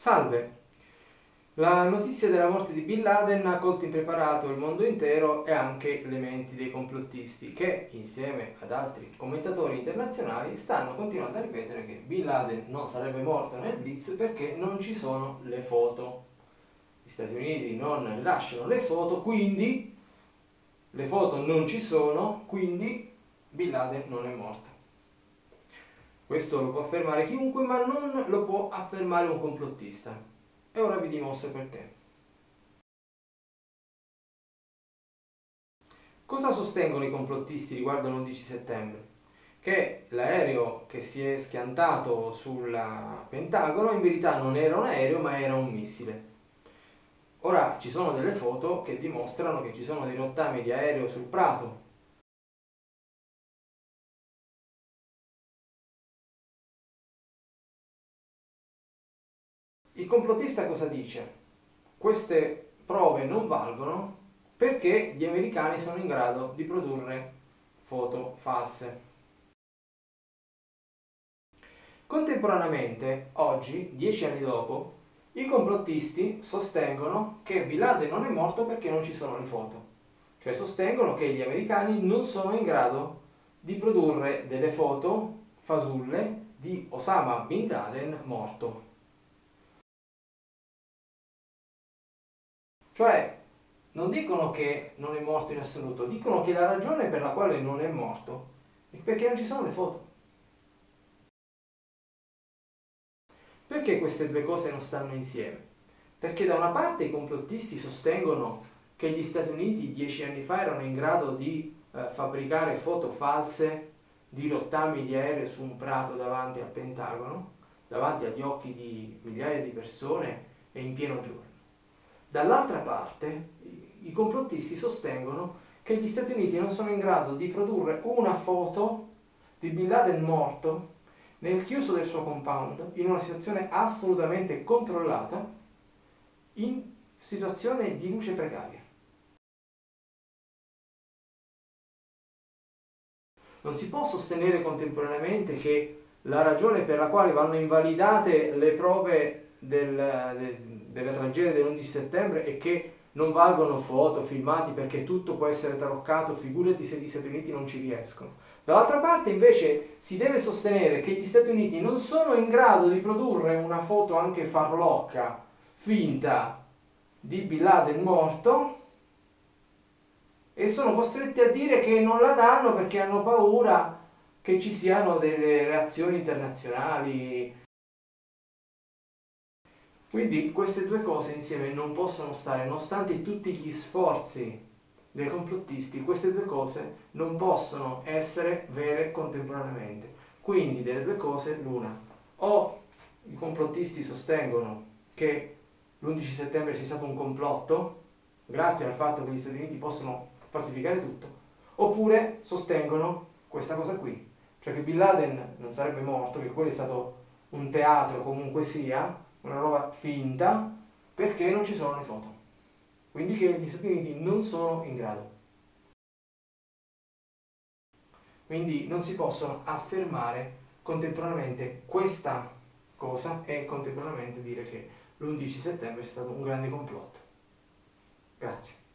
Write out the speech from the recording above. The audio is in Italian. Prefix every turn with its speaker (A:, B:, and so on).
A: Salve! La notizia della morte di Bin Laden ha colto impreparato il mondo intero e anche le menti dei complottisti che, insieme ad altri commentatori internazionali, stanno continuando a ripetere che Bin Laden non sarebbe morto nel Blitz perché non ci sono le foto. Gli Stati Uniti non rilasciano le foto, quindi le foto non ci sono, quindi Bin Laden non è morto. Questo lo può affermare chiunque, ma non lo può affermare un complottista. E ora vi dimostro perché. Cosa sostengono i complottisti riguardo l'11 settembre? Che l'aereo che si è schiantato sul Pentagono in verità non era un aereo ma era un missile. Ora ci sono delle foto che dimostrano che ci sono dei rottami di aereo sul prato Il complottista cosa dice? Queste prove non valgono perché gli americani sono in grado di produrre foto false. Contemporaneamente, oggi, dieci anni dopo, i complottisti sostengono che Bin Laden non è morto perché non ci sono le foto. Cioè sostengono che gli americani non sono in grado di produrre delle foto fasulle di Osama Bin Laden morto. Cioè, non dicono che non è morto in assoluto, dicono che la ragione per la quale non è morto è perché non ci sono le foto. Perché queste due cose non stanno insieme? Perché da una parte i complottisti sostengono che gli Stati Uniti dieci anni fa erano in grado di eh, fabbricare foto false di rottami di aerei su un prato davanti al Pentagono, davanti agli occhi di migliaia di persone e in pieno giorno. Dall'altra parte i complottisti sostengono che gli Stati Uniti non sono in grado di produrre una foto di Bin Laden morto nel chiuso del suo compound in una situazione assolutamente controllata in situazione di luce precaria. Non si può sostenere contemporaneamente che la ragione per la quale vanno invalidate le prove del, del della tragedia dell'11 settembre è che non valgono foto, filmati perché tutto può essere taroccato, figurati se gli Stati Uniti non ci riescono. Dall'altra parte invece si deve sostenere che gli Stati Uniti non sono in grado di produrre una foto anche farlocca, finta, di Bin Laden morto e sono costretti a dire che non la danno perché hanno paura che ci siano delle reazioni internazionali quindi queste due cose insieme non possono stare, nonostante tutti gli sforzi dei complottisti, queste due cose non possono essere vere contemporaneamente. Quindi delle due cose l'una. O i complottisti sostengono che l'11 settembre sia stato un complotto, grazie al fatto che gli Stati Uniti possono falsificare tutto, oppure sostengono questa cosa qui, cioè che Bin Laden non sarebbe morto, che quello è stato un teatro comunque sia, una roba finta perché non ci sono le foto. Quindi che gli Stati Uniti non sono in grado. Quindi non si possono affermare contemporaneamente questa cosa e contemporaneamente dire che l'11 settembre è stato un grande complotto. Grazie.